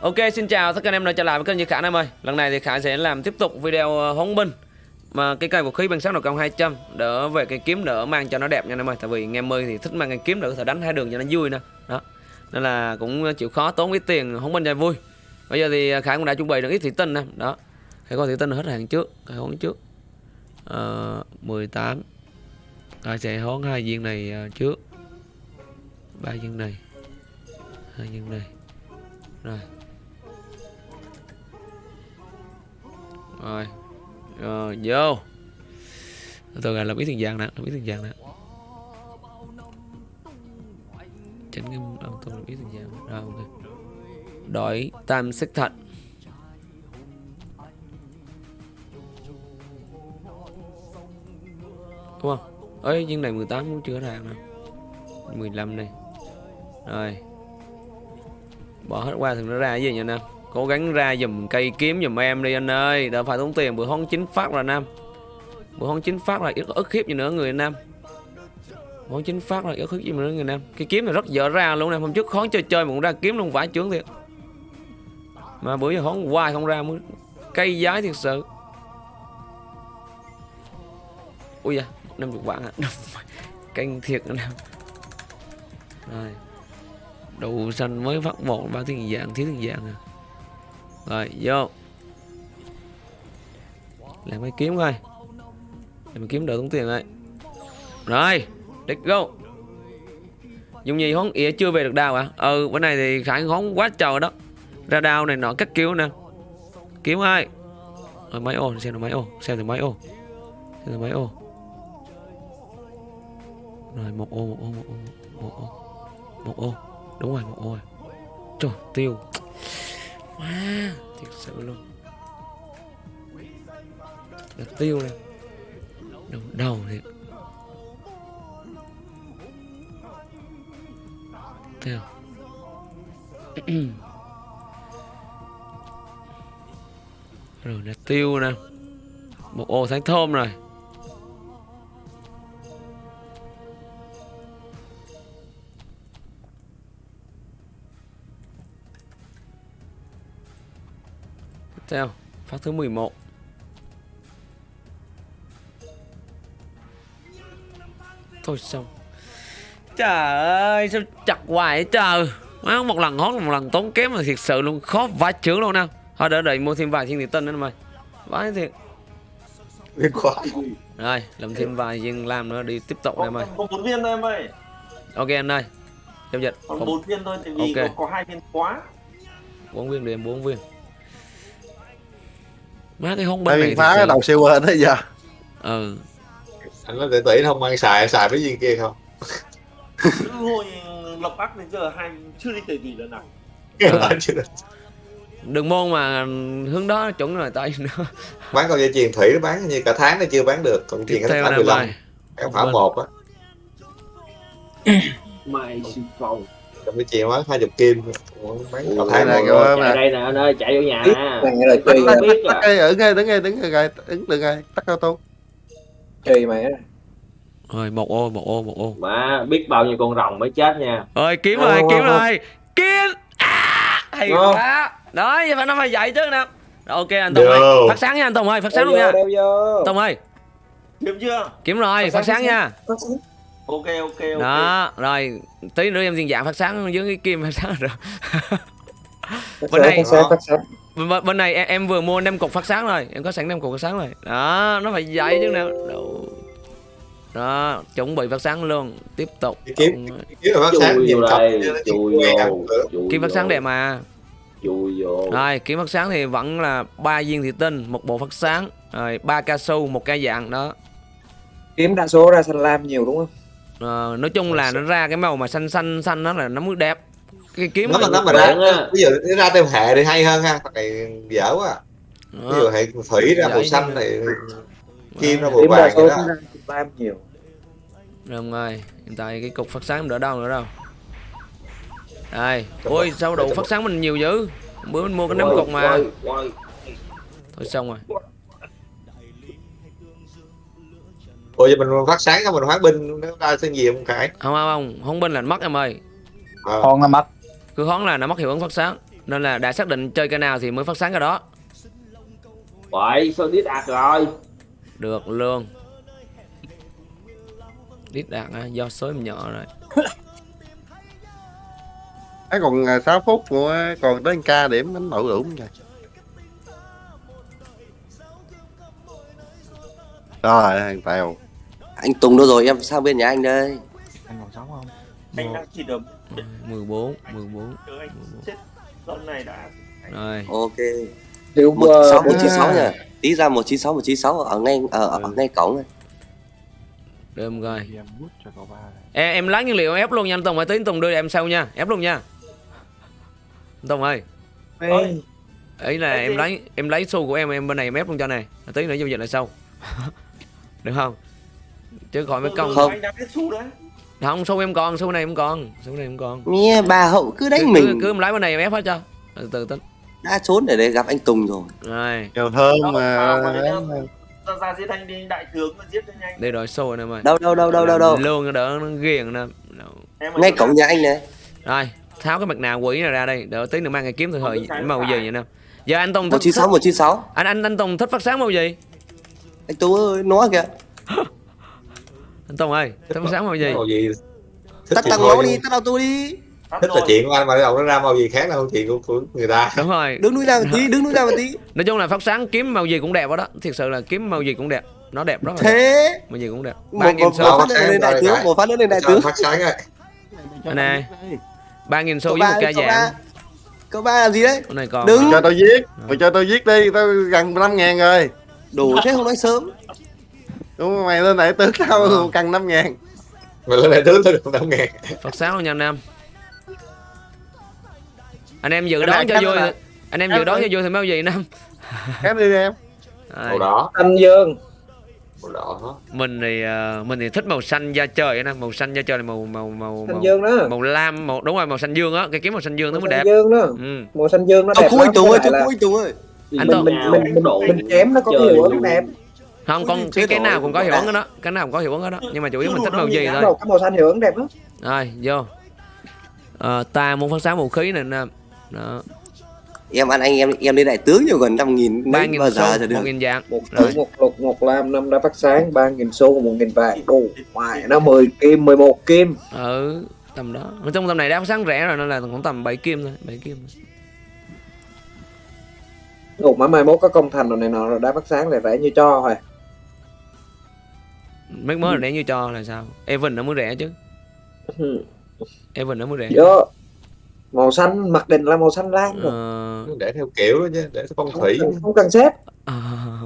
Ok xin chào tất cả anh em đã trở lại với kênh Như Khả em ơi. Lần này thì Khả sẽ làm tiếp tục video ờ, hóng huấn binh. Mà cái cây vũ khí bằng sắc đầu công 200 Đỡ về cây kiếm đỡ mang cho nó đẹp nha anh em ơi. Tại vì em ơi thì thích mang cây kiếm đỡ có thể đánh hai đường cho nó vui nè Đó. Nên là cũng chịu khó tốn ít tiền huấn binh cho vui. Bây giờ thì ờ, Khả cũng đã chuẩn bị được ít thủy tinh nè. Đó. Khả có thủy tinh hết hàng trước Khả huấn trước. Ờ, 18 Khả sẽ huấn hai viên này ờ, trước. Ba viên này. Hai viên này. Rồi. Rồi. Rồi, vô. Từ gọi là biết tiền vàng nè làm biết tiền vàng nè. Chỉnh cái âm tông làm biết tiền vàng rồi, ok. Đổi tam sắc thạch đúng không? Ấy nhưng này 18 cũng chưa ra nè. 15 này. Rồi. Bỏ hết qua thằng nó ra cái gì nha anh em cố gắng ra dùm cây kiếm dùm em đi anh ơi. Đỡ phải tốn tiền, bữa hón chính phát là nam. Bữa hón chính phát là ít ức hiếp gì nữa, người nam? Bữa hón chính phát là ít hiếp gì nữa, người nam? Cái kiếm này rất dở ra luôn nè hôm trước khó chơi chơi mà cũng ra kiếm luôn, vãi chướng thiệt. Mà bữa giờ hón hoài không ra mới cây giái thiệt sự. Ui da, năm chục vạn à? Canh thiệt anh rồi. Đủ xanh mới phát một, ba thiên dạng thiếu thiên dạng à? Rồi, vô. Làm cái kiếm coi. Làm kiếm đỡ tốn tiền rồi rồi, let's go. Dùng gì hón ỉa chưa về được đào à? Ừ bữa này thì khải hón quá trời đó. Ra đào này nọ cắt cứu nè. Kiếm ai rồi máy ô, xem được máy ô. Xem được máy ô. Xem được máy ô. Rồi, một ô một ô một ô một ô một ô. Đúng rồi, một ô rồi. Trời, tiêu wow, thiệt sự luôn. Đặt tiêu này đầu đầu thiệt. Tiêu rồi đặt tiêu nè. Một ô sáng thơm rồi. Theo phát thứ 11 Thôi xong. Trời ơi sao chặt hoài vậy trời? Má một lần hót một lần tốn kém là thiệt sự luôn. Khó vãi chướng luôn nè Thôi đỡ đợi mua thêm vài thiên địa tinh nữa mày. Vãi thiệt. Liên quá. Rồi làm thêm vài viên làm nữa đi tiếp tục đây mày. bốn viên thôi em ơi. Ok anh ơi Giao dịch. Còn bốn viên thôi tại vì Ok. có, có hai viên quá. Bốn viên đi em bốn viên Má cái Tại bên này phá cái đầu siêu hơn đấy giờ. Ừ. Anh nói tỷ tỷ không? Mang xài xài với viên kia không? Hồi lộc bắc đến giờ hai chưa đi tỷ tỷ lần nào. Được. Đường môn mà hướng đó chuẩn rồi tay nữa bán con dây chuyền thủy nó bán như cả tháng nó chưa bán được còn chuyền theo tháng nè 15 mày cái phả một á. Mày xin phòng còn cái chuyền bán hai chục kim. Bán Ủa, tháng này kìa, mà- đây nè anh ơi chạy vô nhà. Tắt à. cái ứng ngay đứng ngay đứng ngay gai ứng được ngay tắt cao tô. Chơi mày Rồi một ô một ô một ô. Mà biết bao nhiêu con rồng mới chết nha. Ơi kiếm rồi kiếm rồi Kiếm à, Hay quá. Đó vậy phải nó phải dạy chứ nè. Rồi, Ok anh Tùng ơi. Phát sáng nha anh Tùng ơi Phát sáng luôn nha. Tùng ơi. Kiếm chưa? Kiếm rồi Phát sáng, nha. Phát sáng. Ok ok ok. Đó rồi. Tí nữa em diện dạng phát sáng dưới cái kim phát sáng rồi. Bên này- phát sáng phát sáng bên, bên này em, em vừa mua năm cục phát sáng rồi. Em có sẵn năm cục phát sáng rồi. Đó nó phải dạy chứ nào. Đâu. đó chuẩn bị phát sáng luôn. Tiếp tục. Cái kiếm kiếm phát sáng cọc đây Chui vô kiếm phát sáng đẹp mà. Chui vô. Rồi kiếm phát sáng thì vẫn là ba viên thủy tinh một bộ phát sáng rồi ba cao su một cây dạng đó. Kiếm đa số ra xanh lam nhiều đúng không Ờ, nói chung là nó ra cái màu mà xanh xanh xanh đó là nó mới đẹp. Cái kiếm nó mà nó mà ra á. ví dụ nó ra theo hệ thì hay hơn ha Thằng này dở quá. Ví dụ hệ thủy ra màu xanh thì kim ra màu vàng vậy đó. lam nhiều. Rồi rồi, hiện tại cái cục phát sáng mình đỡ đâu nữa đâu. Đây, ôi sao đủ phát sáng mình nhiều dữ. Bữa mình mua cái năm Quay, cục mà. Thôi xong rồi. Ủa giờ mình phát sáng xong mình hoán binh nó ra xin gì không khải? Không không không, không bên là mất em ơi. Ờ. con nó mất. Cứ hón là nó mất hiệu ứng phát sáng. nên là đã xác định chơi cái nào thì mới phát sáng cái đó. Vậy sao biết đạt rồi? Được luôn. Đít đạt á, do số em nhỏ rồi. Ấy còn 6 phút nữa còn tới ca điểm đánh đủ đủ rồi rồi thằng tèo anh Tùng đâu rồi? Em sang bên nhà anh đây. Anh còn sống không? Anh đang chỉ được 14 14 Chờ anh chết. Lần này đã rồi. Ok. Thiếu một ờ, sáu một bốn chín sáu hai. nha tí ra một chín sáu một chín sáu ở ngay ở, ở Ừ. ngay cổng này. Đêm rồi. Em bút cho cậu ba này. Em, em lấy nhiên liệu em ép luôn nha anh Tùng ơi. Tí anh Tùng đưa em sau nha. Ép luôn nha. Anh Tùng ơi. Ê, ấy là em lấy em lấy xu của em em bên này em ép luôn cho này tí nữa giao dịch lại sau. Được không chứ khỏi mấy công. Không. Không xu em còn xu này em còn xu này em còn. Nghe bà hậu cứ cứ, đánh cứ, mình. cứ em lấy bên này em ép hết cho. Từ từ tính đã trốn để đây gặp anh Tùng rồi. Rồi. Kèo thơm Đó, mà. ra ra giết anh đi đại tướng mà giết cho nhanh. Đây rồi xu này mày. Đâu đâu đâu đâu đâu đâu. Luôn đỡ nó ghiền nè. Ngay cổng nhà anh này. Rồi tháo cái mặt nạ quỷ này ra đây đỡ tí nữa mang cái kiếm thời cái màu gì vậy nè. Giờ anh Tùng một thích, chín sáu một chín sáu. Anh anh anh Tùng thích phát sáng màu gì? Anh Tùng ơi nó kìa anh Tùng ơi phát sáng màu gì? Màu gì? Thích tắt tăng nhưng đi tắt auto đi. Thích là rồi. chuyện của anh mà đâu nó ra màu gì khác đâu chuyện của, của người ta. Đúng rồi. Đứng núi ra một tí đứng núi ra một tí. Nói chung là phát sáng kiếm màu gì cũng đẹp đó, đó. thiệt sự là kiếm màu gì cũng đẹp. Nó đẹp rất là đẹp. thế màu gì cũng đẹp. Ba nghìn một, xu. một Sao phát lên đại tướng một phát nữa lên đại tướng. phát sáng Anh nè. ba nghìn xu cậu với ba một ca dạng. cậu ba làm gì đấy? Con này còn Đứng. cho tôi giết mày cho tôi giết đi tao gần 5 ngàn rồi. Đủ thế không nói sớm đúng không? mày lên đại tướng tao Ờ. cần 5 ngàn. Mà lên đại tướng tôi được năm ngàn. Phát sáng luôn nha anh em. Anh em dự đoán cho vui này- anh em dự đoán cho vui thì màu gì năm cái đi em. Màu đỏ. Thanh Dương. Màu đỏ. Mình thì ờ, mình thì thích màu xanh da trời nè màu xanh da trời là màu màu màu màu, Dương đó. màu lam màu đúng rồi màu xanh dương á. Cái kiếm màu xanh dương nó mới xanh đẹp. Dương đó. Ừ. Màu xanh Dương nó đẹp lắm. anh Tùng ơi anh Tùng ơi. Anh là mình mình mình mình mình chém nó có cái hiệu ứng đẹp không con cái cái nào rồi, cũng có hiệu rồi. ứng đó. Cái nào cũng có hiệu ứng đó. Nhưng mà chủ yếu mình thích màu gì thôi. cái màu xanh hiệu ứng đẹp lắm. Rồi vô. Ờ, ta muốn phát sáng vũ khí này nè. Đó. Em ăn anh em em lên đại tướng nhiều gần năm nghìn ba nghìn bao giờ cho được. một nghìn dạng. Một Rồi. một lục một lam năm đã phát sáng ba nghìn xu một nghìn vàng. Đủ. Ngoài nó 10 kim 11 kim. Ừ tầm đó. Nói chung tầm này đã phát sáng rẻ rồi nên là cũng tầm 7 kim thôi 7 kim thôi. Ủa mà mai mốt có công thành rồi này nọ rồi đã phát sáng là rẻ như cho rồi mấy mới là rẻ như cho là sao? Evan nó mới rẻ chứ. Ừ. Evan nó mới rẻ. Vô. Màu xanh mặc định là màu xanh lam rồi. Ờ... để theo kiểu đó chứ để theo phong không, thủy cần, không cần xếp. À...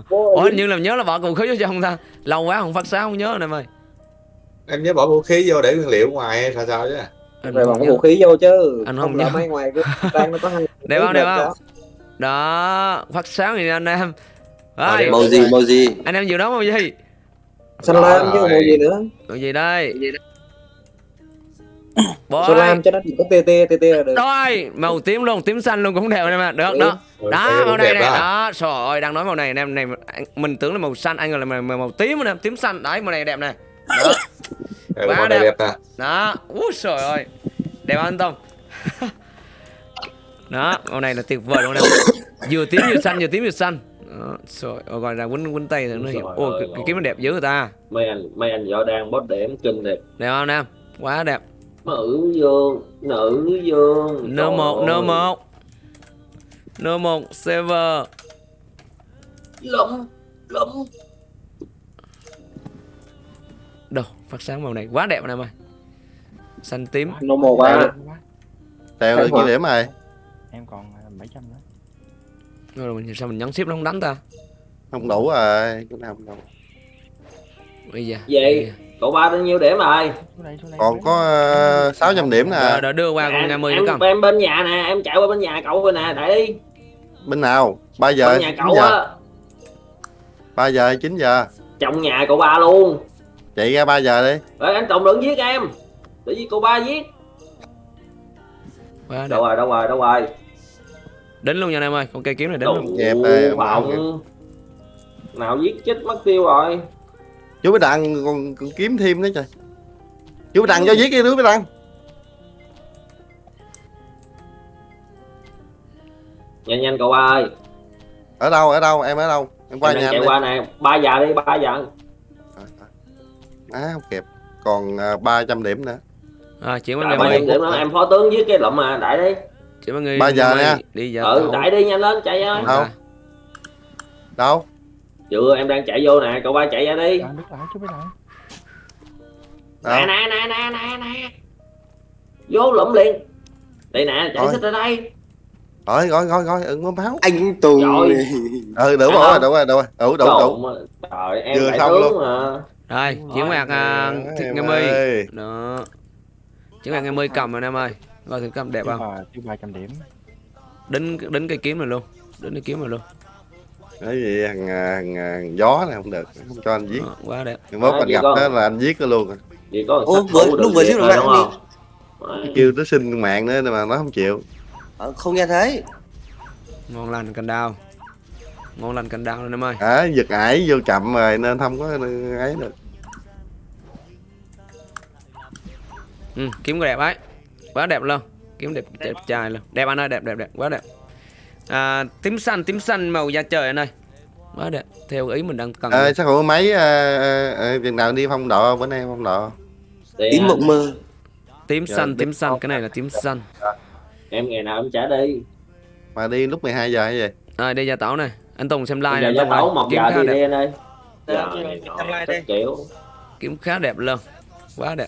Ủa hình như là nhớ là bỏ vũ khí vô cho không ta. Lâu quá không phát sáng không nhớ rồi em ơi em nhớ bỏ vũ khí vô để nguyên liệu ngoài hay sao sao chứ? Anh rồi không nhớ. vũ khí vô chứ. Anh không, không nhớ. mấy ngoài cái trang nó có hai Đẹp không, đẹp không? đó. đó phát sáng thì anh em. Rồi, màu gì màu gì? Anh em dự đoán màu gì xanh Đó lam chứ màu gì nữa? Màu gì đây? Xanh lam cho nó chỉ có tê tê là được? Rồi màu tím luôn tím xanh luôn cũng đẹp anh em ạ. Được đó Rồi, đó cái màu này này đó. đó. Trời ơi đang nói màu này anh em này anh- mình tưởng là màu xanh anh gọi là màu, màu, tím nè tím xanh. Đấy màu này đẹp đó. Ừ, Quá màu này đẹp. đẹp ta đó. Úi trời ơi. Đẹp anh Tông. Đó màu này là tuyệt vời luôn nè vừa tím vừa xanh vừa tím vừa xanh đó, trời ơi gọi là quýnh quýnh tay thì nó hiểu. Ôi cái, cái kiếm nó đẹp dữ người ta Mấy anh mấy anh võ đang bót điểm kinh thiệt. Đẹp không nam? Quá đẹp. Nữ dương Nữ dương. Nơ Trời một nơ ơi. một. Nơ một server. Lụm Lụm. Đâu phát sáng màu này quá đẹp anh em ơi xanh tím. Màu ba quá tèo được กี่ điểm rồi em còn à, 700 nữa rồi mình sao mình nhấn ship nó không đánh ta? Không đủ rồi cái nào không đủ. Bây giờ giờ. Cậu ba bao nhiêu điểm rồi? Còn có uh, 600 điểm rồi nè đợi đưa qua con Nè, nhà mươi nữa em, cầm em bên nhà nè Em chạy qua bên nhà cậu rồi nè Đại đi. Bên nào? 3 giờ Bên nhà 9 cậu giờ. á. 3 giờ 9 giờ. Trong nhà cậu ba luôn. Chạy ra 3 giờ đi. Rồi anh Tùng đừng giết em. Để giết cậu ba giết. Đâu rồi đâu rồi đâu rồi đến luôn nha anh em ơi. Con cây kiếm này đến luôn. Dẹp đây, vọng Nào giết chết mất tiêu rồi? Chú bé đặng còn, còn kiếm thêm nữa trời. Chú bé đặng cho giết đi chú bé đặng nhanh nhanh cậu ba ơi. Ở đâu ở đâu em ở đâu? Em qua em nhà chạy em qua nè. Ba giờ đi ba giờ. À không kịp. Còn à, 300 điểm nữa. À, chuyển qua mười trăm điểm đó em phó tướng với cái lụm mà đại đi chuyển qua người Ba giờ nha. đi giờ ừ đại đi nhanh lên chạy ơi. Không. đâu? Chưa em đang chạy vô nè cậu ba chạy ra đi. Lại. nè đâu? Nè nè nè nè nè vô lụm liền. Đây nè chạy xích ra đây. Rồi rồi rồi rồi ưng có máu anh Tùng. Trời. ừ đủ rồi đủ rồi đủ rồi. Đủ đủ đủ. Trời em Vừa xong luôn. mà. Rồi chuyển qua à, thịt mươi ơi. đó. Chuyển qua ngày mươi cầm rồi em ơi coi thử cầm đẹp Chứ không? chứ ba trăm điểm. đính đính cây kiếm này luôn. Đính cây kiếm này luôn. Cái gì thằng, à, thằng, à, thằng gió này không được. Không cho anh giết. Đó, quá đẹp. Mốt À, anh gặp đó là anh giết nó luôn vì có Ô, sát vừa- lúc được vừa xíu rồi, đúng không kêu nó xin mạng nữa mà nó không chịu. Ờ, không nghe thấy. Ngon lành cành đào. Ngon lành cành đào lên em ơi. À, giật ải vô chậm rồi nên không có ấy được. Ừ, kiếm cái đẹp ấy quá đẹp luôn. Kiếm đẹp đẹp trai luôn. Đẹp anh ơi đẹp đẹp đẹp. Quá đẹp. À, tím xanh tím xanh màu da trời anh ơi. Quá đẹp. Theo ý mình đang cần à, sao hữu mấy à, à, à, chừng nào đi phong độ bữa nay phong độ? Tím anh- mộng mơ. Tím Dạ, xanh tím xanh. cái này là tím xanh. Em ngày nào em trả đi. Mà đi lúc 12 giờ hay gì? Rồi đi gia tảo này. Anh Tùng xem like này giờ ơi. tấu một kiếm giờ khá đi đẹp. đi anh ơi. Dạ, Giờ kiếm khá đẹp luôn. Quá đẹp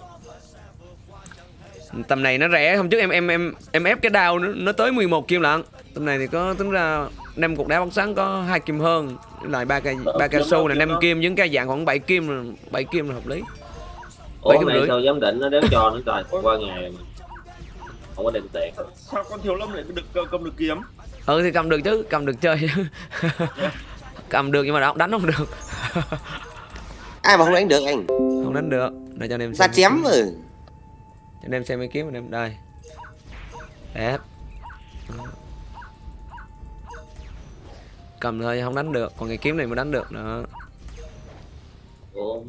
tầm này nó rẻ hôm trước em em em em ép cái đao nó, nó tới 11 kim lận. Tầm này thì có tính ra năm cục đá bắn sáng có hai kim hơn lại ba cây ba cây xu này năm kim với cái dạng khoảng 7 kim rồi, 7 kim là hợp lý. Ủa Bảy kim này rưỡi. sao giám định nó đéo cho nữa trời qua ngày mà không có đem tiền. Sao con thiếu lâm lại được cầm được kiếm? Ừ thì cầm được chứ cầm được chơi. Chứ cầm được nhưng mà đánh đánh không được. Ai mà không đánh được anh? Không đánh được. Để cho anh em ra xem chém rồi anh em xem mấy kiếm anh em. Đây. Đẹp. Cầm thôi không đánh được. Còn cái kiếm này mới đánh được nữa. Ủa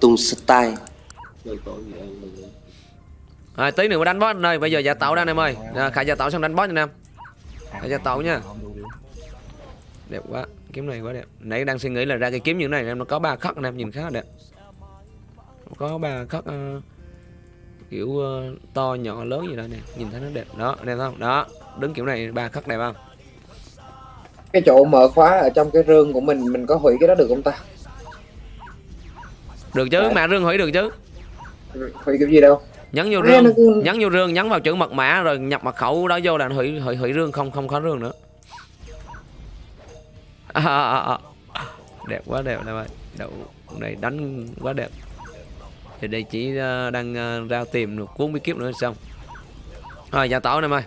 Tùng style rồi tí nữa mới đánh boss đây bây giờ giả tạo ra anh em ơi. À, khải giả tạo xong đánh boss anh em. Hãy cho tàu nha. Đẹp quá. Kiếm này quá đẹp. Nãy đang suy nghĩ là ra cái kiếm như thế này em nó có ba khắc anh em nhìn khá là đẹp. Có ba khắc ờ, kiểu ờ, to nhỏ lớn gì đó nè nhìn thấy nó đẹp. Đó đẹp không? Đó đứng kiểu này ba khắc đẹp không? Cái chỗ mở khóa ở trong cái rương của mình mình có hủy cái đó được không ta? Được chứ Đấy. mã rương hủy được chứ. Hủy cái gì đâu? Nhấn vô rương nhấn vô rương nhấn vào chữ mật mã rồi nhập mật khẩu đó vô là hủy hủy hủy rương không không có rương nữa. À, à, à, à. đẹp quá đẹp em ơi đậu này đánh quá đẹp thì đây chỉ ờ, đang ờ, ra tìm được cuốn bí kíp nữa xong. Rồi giả tỏ em ơi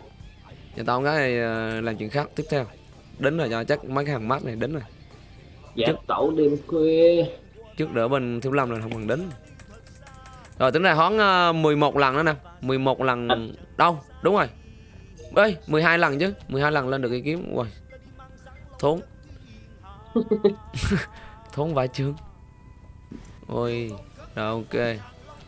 giả tỏ cái này ờ, làm chuyện khác. Tiếp theo. Đính rồi cho chắc mấy cái hàng mắt này đính rồi. Dạ Chứ- tẩu đêm khuya trước đỡ bên thiếu lâm là không cần đính rồi tính ra uh, 11 lần nữa nè. 11 lần đâu? Đúng rồi. Ơi 12 lần chứ. 12 lần lên được cái kiếm. Ui thốn. Thốn vài chương ôi rồi ok.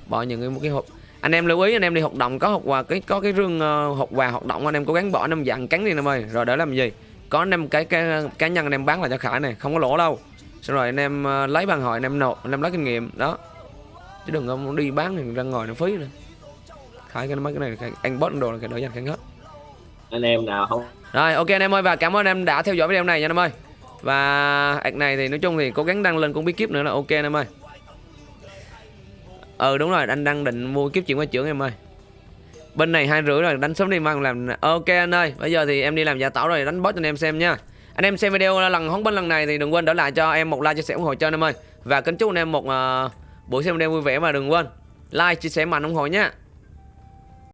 Bỏ những cái một cái hộp anh em lưu ý anh em đi hoạt động có hộp quà cái có cái rương ờ, hộp quà hoạt động anh em cố gắng bỏ năm dặn cắn đi em ơi. Rồi để làm gì? Có năm cái cái cá nhân anh em bán là cho khải này không có lỗ đâu. Xong rồi anh em ờ, lấy bàn hội anh em nộp anh em lấy kinh nghiệm đó. Chứ đừng có đi bán thì ra ngồi nó phí nữa. Khải cái mấy cái này anh bot đồ là cái đỡ dành khánh hết. Anh em nào không? Rồi ok anh em ơi và cảm ơn anh em đã theo dõi video này nha anh em ơi. Và ạc này thì nói chung thì cố gắng đăng lên cũng bí kíp nữa là ok anh em ơi ừ đúng rồi anh đang định mua kiếp chuyển qua trưởng em ơi. Bên này hai rưỡi rồi đánh sớm đi mang làm ok anh ơi bây giờ thì em đi làm giả tảo rồi đánh boss cho anh em xem nha. Anh em xem video lần hóng bên lần này thì đừng quên để lại cho em một like chia sẻ ủng hộ cho anh em ơi. Và kính chúc anh em một uh, buổi xem video vui vẻ mà đừng quên. Like chia sẻ mạnh ủng hộ nhé